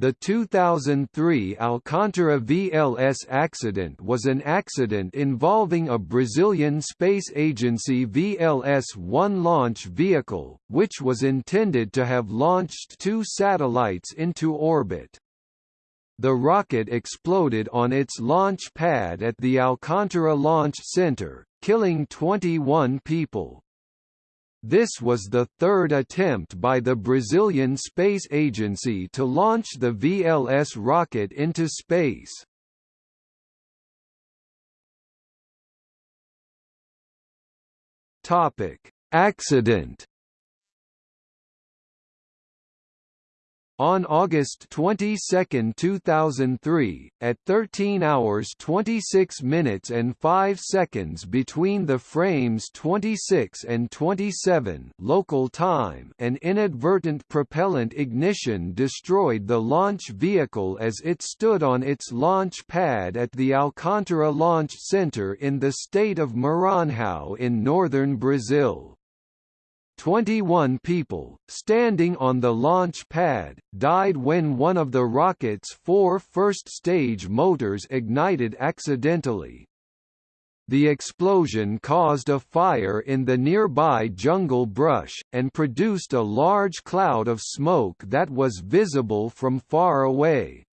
The 2003 Alcantara VLS accident was an accident involving a Brazilian space agency VLS-1 launch vehicle, which was intended to have launched two satellites into orbit. The rocket exploded on its launch pad at the Alcantara Launch Center, killing 21 people. This was the third attempt by the Brazilian Space Agency to launch the VLS rocket into space. Topic: Accident On August 22, 2003, at 13 hours 26 minutes and 5 seconds between the frames 26 and 27 local time, an inadvertent propellant ignition destroyed the launch vehicle as it stood on its launch pad at the Alcantara Launch Center in the state of Maranhão in northern Brazil. 21 people, standing on the launch pad, died when one of the rocket's four first-stage motors ignited accidentally. The explosion caused a fire in the nearby jungle brush, and produced a large cloud of smoke that was visible from far away.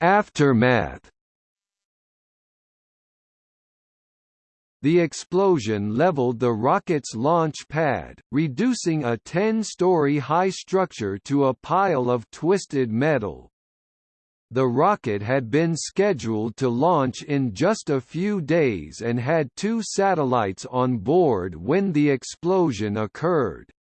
Aftermath The explosion leveled the rocket's launch pad, reducing a 10-story high structure to a pile of twisted metal. The rocket had been scheduled to launch in just a few days and had two satellites on board when the explosion occurred.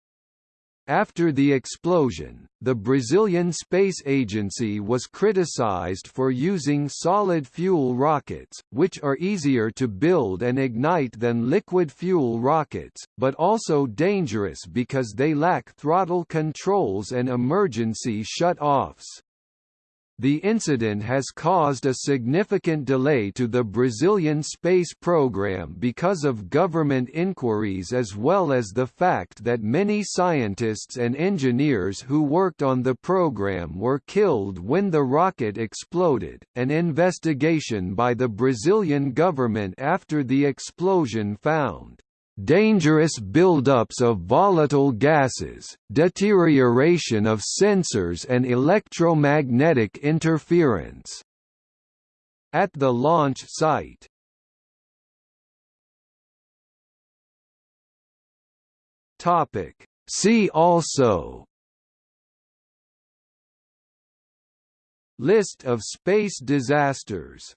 After the explosion, the Brazilian Space Agency was criticized for using solid-fuel rockets, which are easier to build and ignite than liquid-fuel rockets, but also dangerous because they lack throttle controls and emergency shut-offs. The incident has caused a significant delay to the Brazilian space program because of government inquiries as well as the fact that many scientists and engineers who worked on the program were killed when the rocket exploded. An investigation by the Brazilian government after the explosion found dangerous buildups of volatile gases, deterioration of sensors and electromagnetic interference. At the launch site Topic. See also List of space disasters